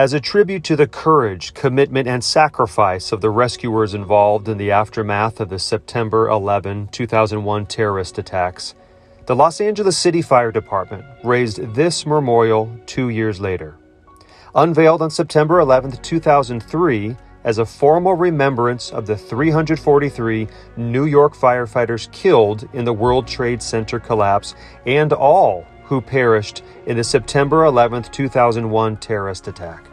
As a tribute to the courage, commitment, and sacrifice of the rescuers involved in the aftermath of the September 11, 2001 terrorist attacks, the Los Angeles City Fire Department raised this memorial two years later. Unveiled on September 11, 2003, as a formal remembrance of the 343 New York firefighters killed in the World Trade Center collapse and all who perished in the September 11, 2001 terrorist attack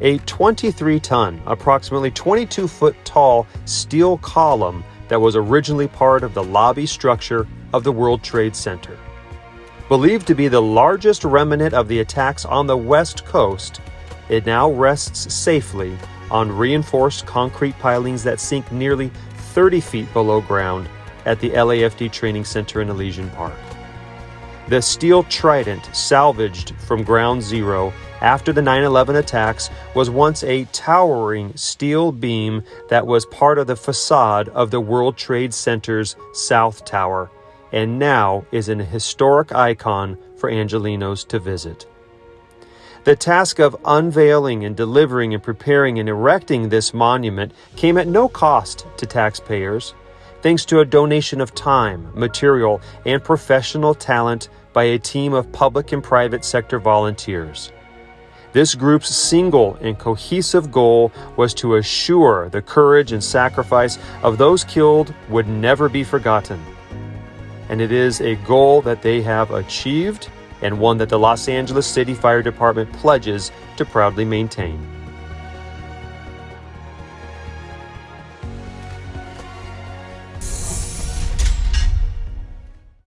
a 23 ton, approximately 22 foot tall steel column that was originally part of the lobby structure of the World Trade Center. Believed to be the largest remnant of the attacks on the West Coast, it now rests safely on reinforced concrete pilings that sink nearly 30 feet below ground at the LAFD Training Center in Elysian Park. The steel trident, salvaged from ground zero after the 9 11 attacks, was once a towering steel beam that was part of the facade of the World Trade Center's South Tower, and now is an historic icon for Angelinos to visit. The task of unveiling and delivering and preparing and erecting this monument came at no cost to taxpayers thanks to a donation of time, material, and professional talent by a team of public and private sector volunteers. This group's single and cohesive goal was to assure the courage and sacrifice of those killed would never be forgotten. And it is a goal that they have achieved and one that the Los Angeles City Fire Department pledges to proudly maintain.